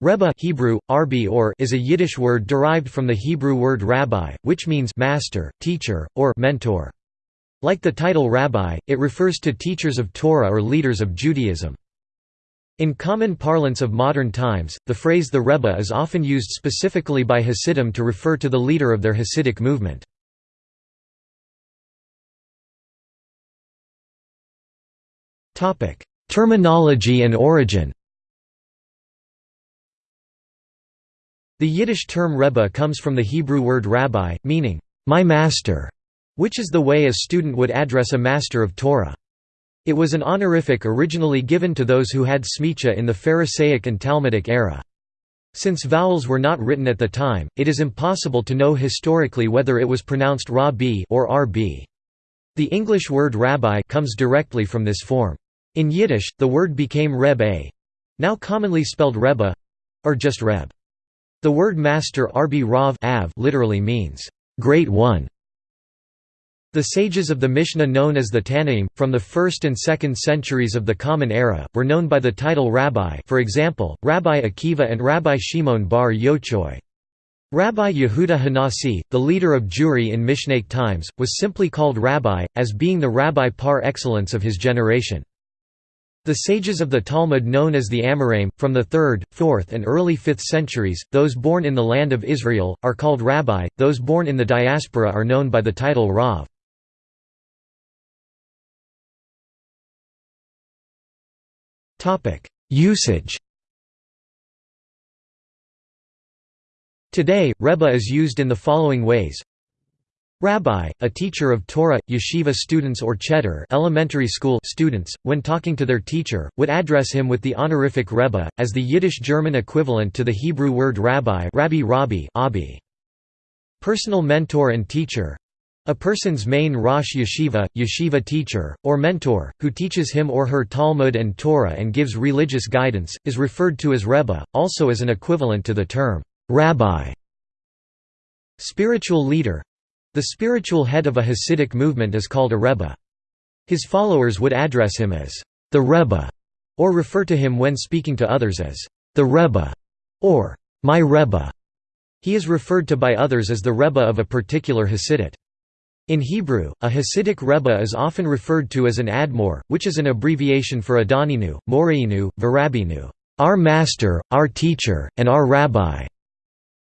Rebbe Hebrew, Arbi or is a Yiddish word derived from the Hebrew word rabbi, which means master, teacher, or mentor. Like the title rabbi, it refers to teachers of Torah or leaders of Judaism. In common parlance of modern times, the phrase the Rebbe is often used specifically by Hasidim to refer to the leader of their Hasidic movement. Terminology and origin The Yiddish term Rebbe comes from the Hebrew word rabbi, meaning, my master, which is the way a student would address a master of Torah. It was an honorific originally given to those who had smicha in the Pharisaic and Talmudic era. Since vowels were not written at the time, it is impossible to know historically whether it was pronounced Ra-B or R-B. The English word rabbi comes directly from this form. In Yiddish, the word became Reb now commonly spelled Rebbe, or just Reb. The word master Arbi Rav Av literally means, great one. The sages of the Mishnah known as the Tannaim, from the 1st and 2nd centuries of the Common Era, were known by the title rabbi for example, Rabbi Akiva and Rabbi Shimon bar Yochai. Rabbi Yehuda Hanasi, the leader of Jewry in Mishnaic times, was simply called rabbi, as being the rabbi par excellence of his generation. The sages of the Talmud known as the Amoraim, from the 3rd, 4th and early 5th centuries, those born in the land of Israel, are called rabbi, those born in the diaspora are known by the title Rav. Usage Today, Rebbe is used in the following ways Rabbi, a teacher of Torah, yeshiva students or cheder elementary school students, when talking to their teacher, would address him with the honorific Rebbe, as the Yiddish-German equivalent to the Hebrew word rabbi rabbi, rabbi abi. Personal mentor and teacher a person's main Rosh Yeshiva, yeshiva teacher, or mentor, who teaches him or her Talmud and Torah and gives religious guidance, is referred to as Rebbe, also as an equivalent to the term rabbi. Spiritual leader the spiritual head of a Hasidic movement is called a Rebbe. His followers would address him as the Rebbe, or refer to him when speaking to others as the Rebbe, or my Rebbe. He is referred to by others as the Rebbe of a particular Hasidut. In Hebrew, a Hasidic Rebbe is often referred to as an Admor, which is an abbreviation for Adoninu, Moreinu, Varabinu, our master, our teacher, and our rabbi.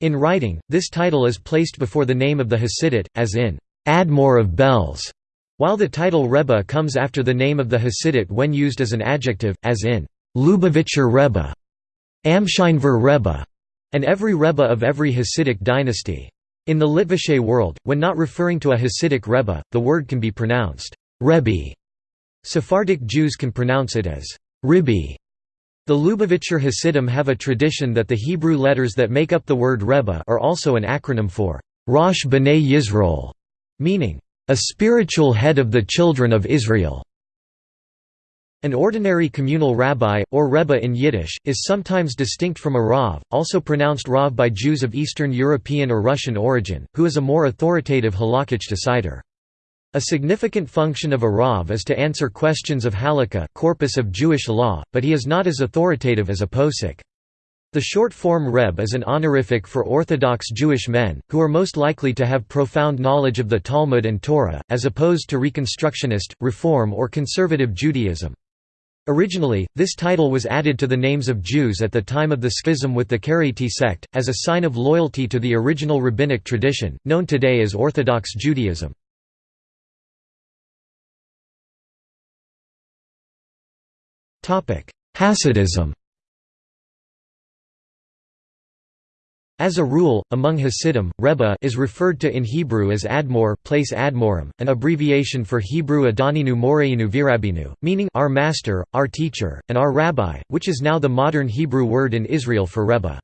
In writing, this title is placed before the name of the Hasidut, as in, Admor of Belz, while the title Rebbe comes after the name of the Hasidut when used as an adjective, as in, Lubavitcher Rebbe, Amshinover Rebbe, and every Rebbe of every Hasidic dynasty. In the Litvishe world, when not referring to a Hasidic Rebbe, the word can be pronounced, Rebbe. Sephardic Jews can pronounce it as, Ribbi. The Lubavitcher Hasidim have a tradition that the Hebrew letters that make up the word Rebbe are also an acronym for Rosh B'nai Yisrael, meaning, a spiritual head of the children of Israel. An ordinary communal rabbi, or rebbe in Yiddish, is sometimes distinct from a rav, also pronounced rav by Jews of Eastern European or Russian origin, who is a more authoritative halakhic decider. A significant function of a Rav is to answer questions of halakha corpus of Jewish law, but he is not as authoritative as a posek. The short form Reb is an honorific for Orthodox Jewish men, who are most likely to have profound knowledge of the Talmud and Torah, as opposed to Reconstructionist, Reform or Conservative Judaism. Originally, this title was added to the names of Jews at the time of the schism with the Karaite sect, as a sign of loyalty to the original rabbinic tradition, known today as Orthodox Judaism. Hasidism As a rule, among Hasidim, Rebbe is referred to in Hebrew as Admor place Admorim, an abbreviation for Hebrew Adoninu Moreinu Virabinu, meaning our master, our teacher, and our rabbi, which is now the modern Hebrew word in Israel for Rebbe.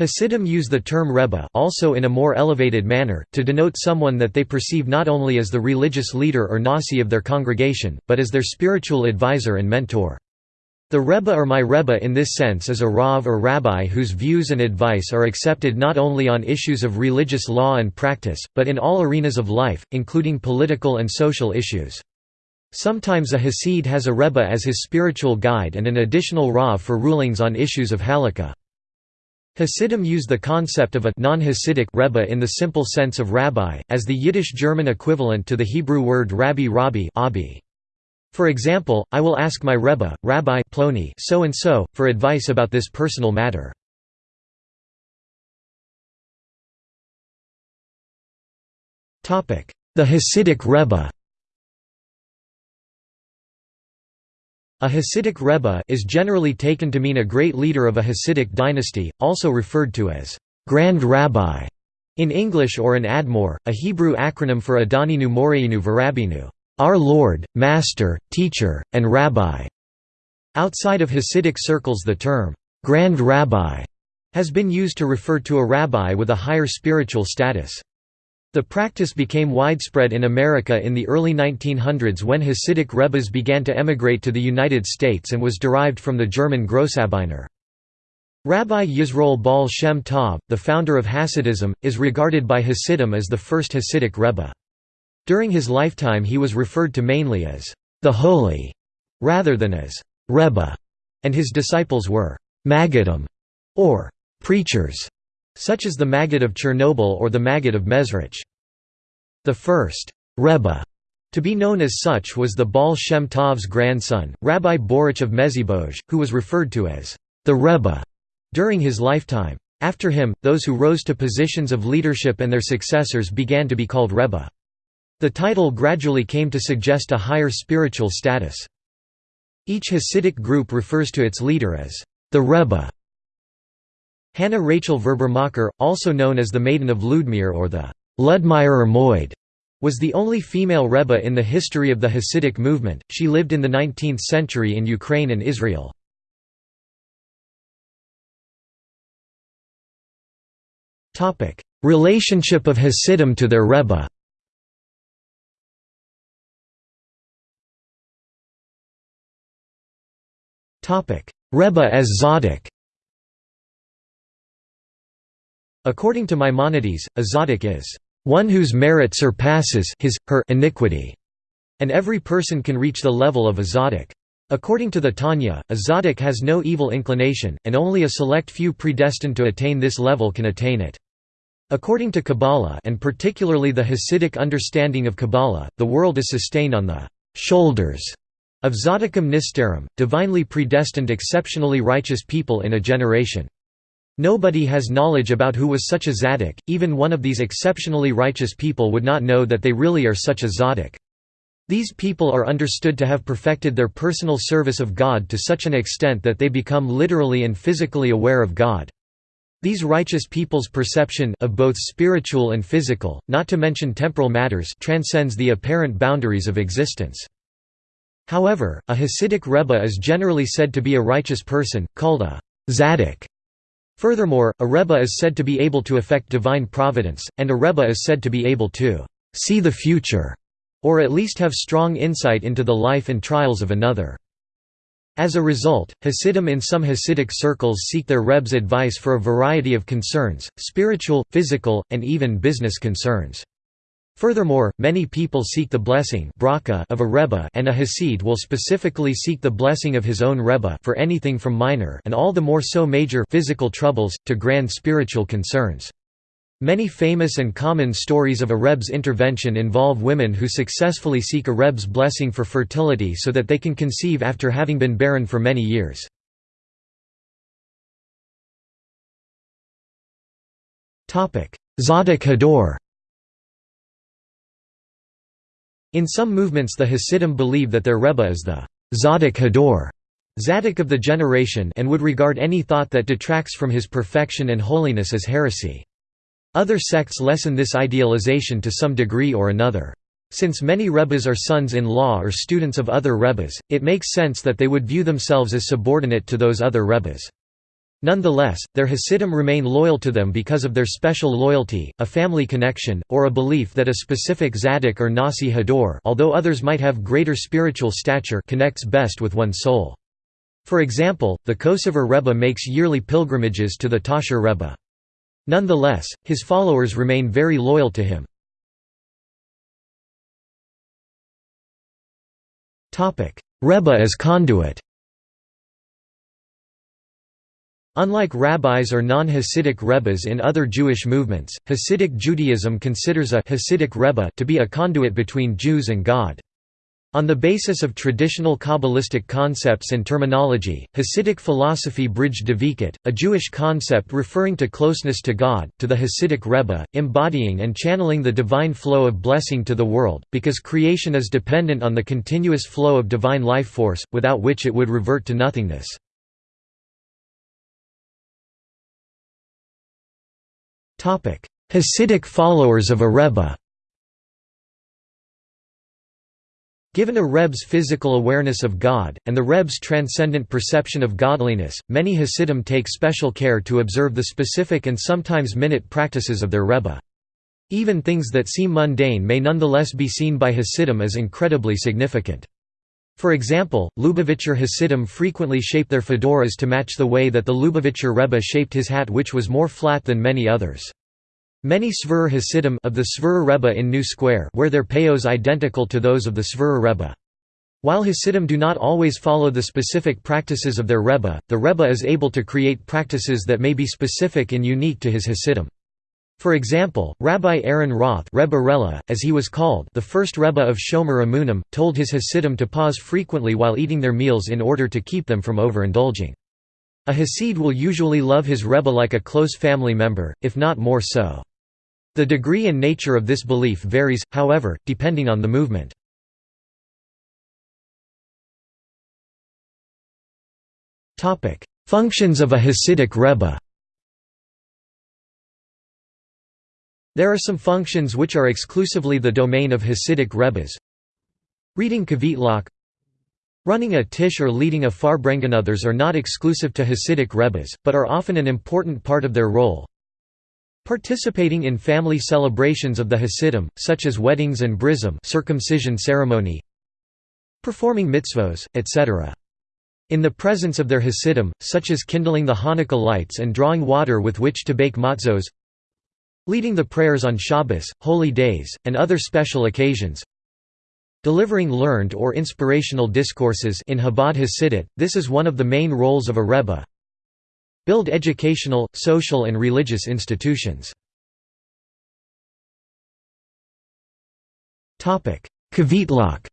Hasidim use the term Rebbe also in a more elevated manner, to denote someone that they perceive not only as the religious leader or nasi of their congregation, but as their spiritual advisor and mentor. The Rebbe or my Rebbe in this sense is a Rav or Rabbi whose views and advice are accepted not only on issues of religious law and practice, but in all arenas of life, including political and social issues. Sometimes a Hasid has a Rebbe as his spiritual guide and an additional Rav for rulings on issues of halakha. Hasidim use the concept of a non-Hasidic Rebbe in the simple sense of rabbi, as the Yiddish-German equivalent to the Hebrew word rabbi rabbi abi. For example, I will ask my Rebbe, Rabbi Ploni so and so, for advice about this personal matter. The Hasidic Rebbe A Hasidic Rebbe is generally taken to mean a great leader of a Hasidic dynasty, also referred to as Grand Rabbi in English or an Admor, a Hebrew acronym for Adoninu Moreinu Varabinu, our Lord, Master, Teacher, and Rabbi. Outside of Hasidic circles the term Grand Rabbi has been used to refer to a rabbi with a higher spiritual status. The practice became widespread in America in the early 1900s when Hasidic Rebbes began to emigrate to the United States and was derived from the German Grossrabbiner. Rabbi Yisroel Baal Shem Tov, the founder of Hasidism, is regarded by Hasidim as the first Hasidic Rebbe. During his lifetime he was referred to mainly as the Holy, rather than as Rebbe, and his disciples were Maggidim, or preachers such as the Maggid of Chernobyl or the Maggid of Mezrich. The first Rebbe to be known as such was the Baal Shem Tov's grandson, Rabbi Boruch of Mezhibozh, who was referred to as the Rebbe during his lifetime. After him, those who rose to positions of leadership and their successors began to be called Rebbe. The title gradually came to suggest a higher spiritual status. Each Hasidic group refers to its leader as the Rebbe. Hannah Rachel Verbermacher, also known as the Maiden of Ludmir or the Ludmirer Moid, was the only female Rebbe in the history of the Hasidic movement. She lived in the 19th century in Ukraine and Israel. Relationship of Hasidim to their Rebbe. Rebbe as Tzaddik. According to Maimonides, a tzaddik is one whose merit surpasses his, her iniquity, and every person can reach the level of a tzaddik. According to the Tanya, a tzaddik has no evil inclination, and only a select few predestined to attain this level can attain it. According to Kabbalah and particularly the Hasidic understanding of Kabbalah, the world is sustained on the shoulders of tzaddikim nisterim, divinely predestined exceptionally righteous people in a generation. Nobody has knowledge about who was such a tzaddik, even one of these exceptionally righteous people would not know that they really are such a tzaddik. These people are understood to have perfected their personal service of God to such an extent that they become literally and physically aware of God. These righteous people's perception of both spiritual and physical, not to mention temporal matters transcends the apparent boundaries of existence. However, a Hasidic Rebbe is generally said to be a righteous person, called a tzaddik. Furthermore, a Rebbe is said to be able to affect divine providence, and a Rebbe is said to be able to «see the future» or at least have strong insight into the life and trials of another. As a result, Hasidim in some Hasidic circles seek their Rebbe's advice for a variety of concerns, spiritual, physical, and even business concerns. Furthermore, many people seek the blessing of a Rebbe and a Hasid will specifically seek the blessing of his own Rebbe for anything from minor and all the more so major physical troubles, to grand spiritual concerns. Many famous and common stories of a Rebbe's intervention involve women who successfully seek a Rebbe's blessing for fertility so that they can conceive after having been barren for many years. Tzaddik Hador In some movements the Hasidim believe that their Rebbe is the Tzaddik Hador Tzaddik of the generation and would regard any thought that detracts from his perfection and holiness as heresy. Other sects lessen this idealization to some degree or another. Since many Rebbes are sons-in-law or students of other Rebbes, it makes sense that they would view themselves as subordinate to those other Rebbes. Nonetheless, their Hasidim remain loyal to them because of their special loyalty, a family connection, or a belief that a specific Tzaddik or Nasi Hador although others might have greater spiritual stature connects best with one's soul. For example, the Kosover Rebbe makes yearly pilgrimages to the Tasher Rebbe. Nonetheless, his followers remain very loyal to him. Rebbe as conduit Unlike rabbis or non-Hasidic rebbes in other Jewish movements, Hasidic Judaism considers a Hasidic rebbe to be a conduit between Jews and God. On the basis of traditional Kabbalistic concepts and terminology, Hasidic philosophy bridged Dveikut, a Jewish concept referring to closeness to God, to the Hasidic Rebbe, embodying and channeling the divine flow of blessing to the world, because creation is dependent on the continuous flow of divine life force, without which it would revert to nothingness. Hasidic followers of a Rebbe Given a Rebbe's physical awareness of God, and the Rebbe's transcendent perception of godliness, many Hasidim take special care to observe the specific and sometimes minute practices of their Rebbe. Even things that seem mundane may nonetheless be seen by Hasidim as incredibly significant. For example, Lubavitcher Hasidim frequently shape their fedoras to match the way that the Lubavitcher Rebbe shaped his hat which was more flat than many others. Many Skver Hasidim of the Skver Rebbe in New Square wear their payos identical to those of the Skver Rebbe. While Hasidim do not always follow the specific practices of their Rebbe, the Rebbe is able to create practices that may be specific and unique to his Hasidim. For example, Rabbi Aaron Roth Rebbe Rella, as he was called the first Rebbe of Shomer Emunim, told his Hasidim to pause frequently while eating their meals in order to keep them from overindulging. A Hasid will usually love his Rebbe like a close family member, if not more so. The degree and nature of this belief varies, however, depending on the movement. Functions of a Hasidic Rebbe There are some functions which are exclusively the domain of Hasidic Rebbes. Reading Kvitlach Running a tish or leading a farbrengen others are not exclusive to Hasidic Rebbes, but are often an important part of their role. Participating in family celebrations of the Hasidim, such as weddings and brism circumcision ceremony. Performing mitzvos, etc. In the presence of their Hasidim, such as kindling the Hanukkah lights and drawing water with which to bake matzos leading the prayers on Shabbos, holy days, and other special occasions, delivering learned or inspirational discourses in Chabad Hasidut, this is one of the main roles of a Rebbe. Build educational, social and religious institutions. Kvitlach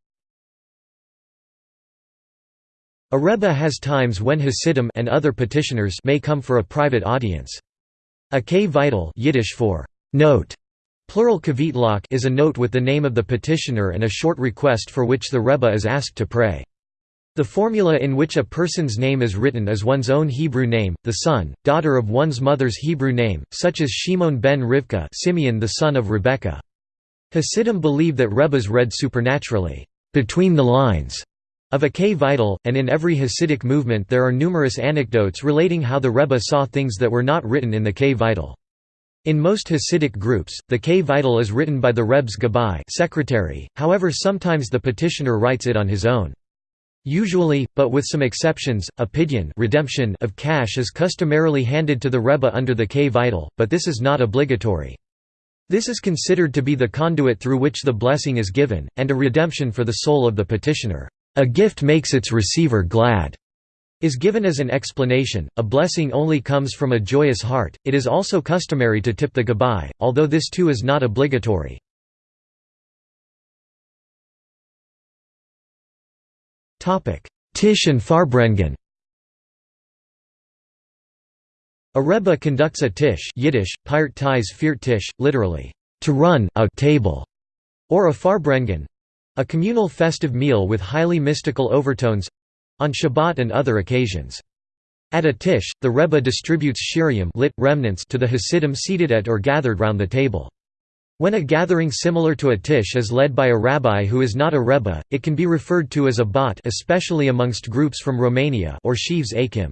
A Rebbe has times when Hasidim and other petitioners may come for a private audience. A kvitel Yiddish for note plural kvitlach is a note with the name of the petitioner and a short request for which the Rebbe is asked to pray. The formula in which a person's name is written is one's own Hebrew name, the son, daughter of one's mother's Hebrew name, such as Shimon ben Rivka Simeon the son of Rebekah. Hasidim believe that Rebbes read supernaturally, between the lines, of a kvitel, and in every Hasidic movement there are numerous anecdotes relating how the Rebbe saw things that were not written in the kvitel. In most Hasidic groups, the kvitel is written by the Rebbe's Gabbai secretary, however sometimes the petitioner writes it on his own. Usually, but with some exceptions, a pidyon redemption of cash is customarily handed to the Rebbe under the kvitel, but this is not obligatory. This is considered to be the conduit through which the blessing is given, and a redemption for the soul of the petitioner. A gift makes its receiver glad is given as an explanation, a blessing only comes from a joyous heart. It is also customary to tip the gabbai, although this too is not obligatory. Tish and Farbrengen A Rebbe conducts a tish Yiddish, Pirt ties literally, to run a table, or a Farbrengen, a communal festive meal with highly mystical overtones—on Shabbat and other occasions. At a tish, the Rebbe distributes shirayim lit, remnants to the Hasidim seated at or gathered round the table. When a gathering similar to a tish is led by a rabbi who is not a rebbe, it can be referred to as a bat especially amongst groups from Romania or shivs akim.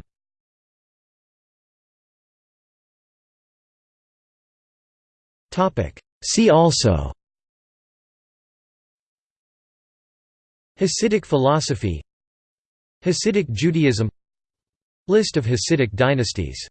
See also Hasidic philosophy Hasidic Judaism List of Hasidic dynasties